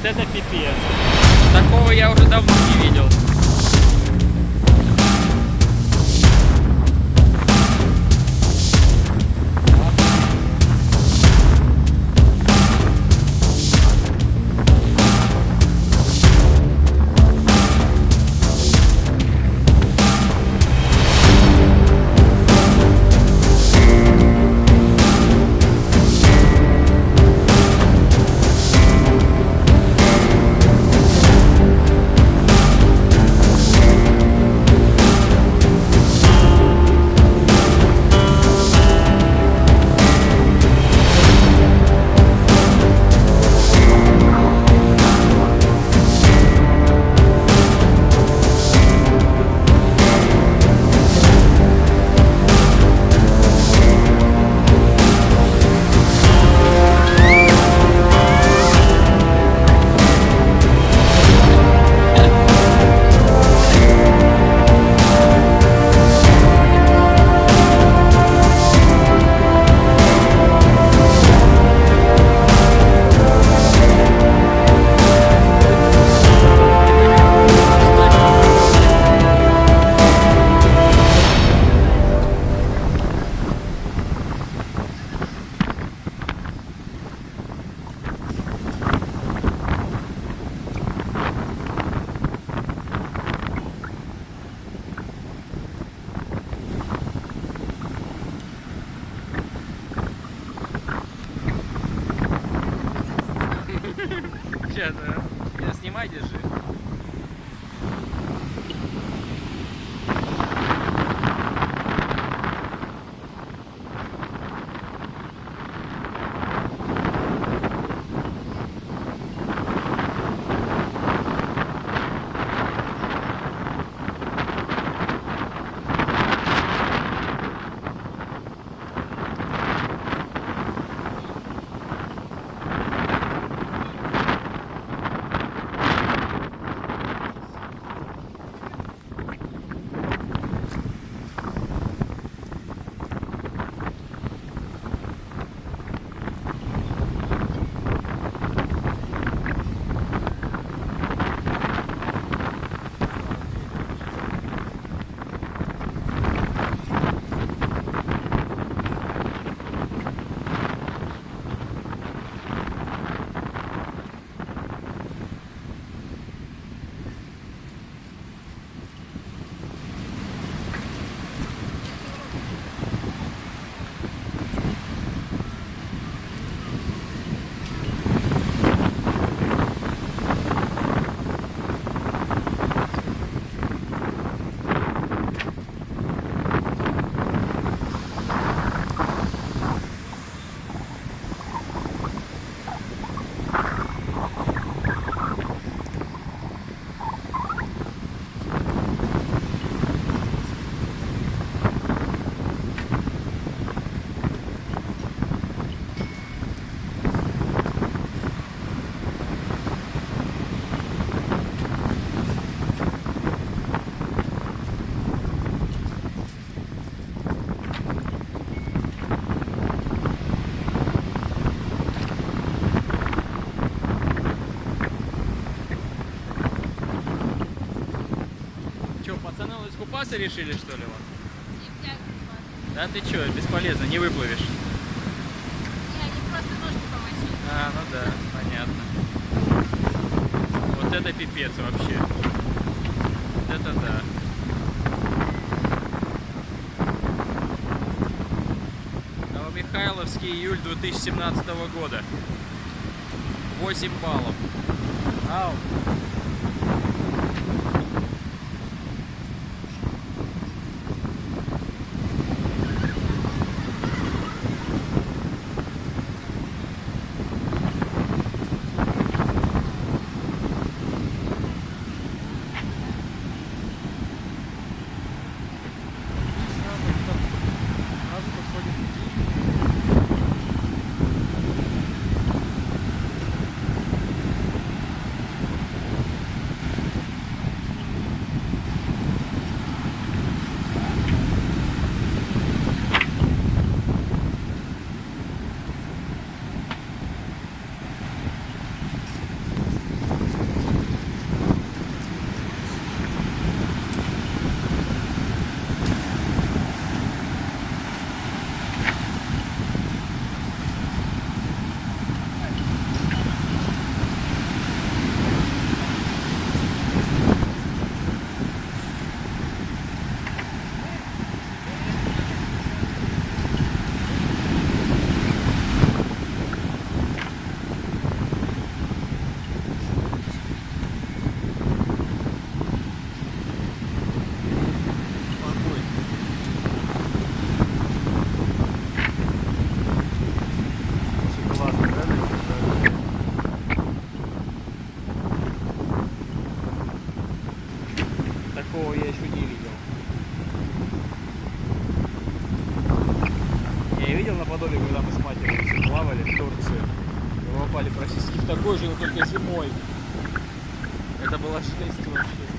Вот это пипец. Такого я уже давно не видел. Искупаться решили, что ли? вот? Нельзя купаться. Да ты че, бесполезно, не выплывешь. Не, они просто ножки помочили. А, ну да, понятно. Вот это пипец вообще. Вот это да. Новомихайловский июль 2017 года. 8 баллов. Ау. видел на Подоле, когда мы с матерью плавали в Турции. Мы попали практически в такой же, но только зимой. Это было шесть. вообще.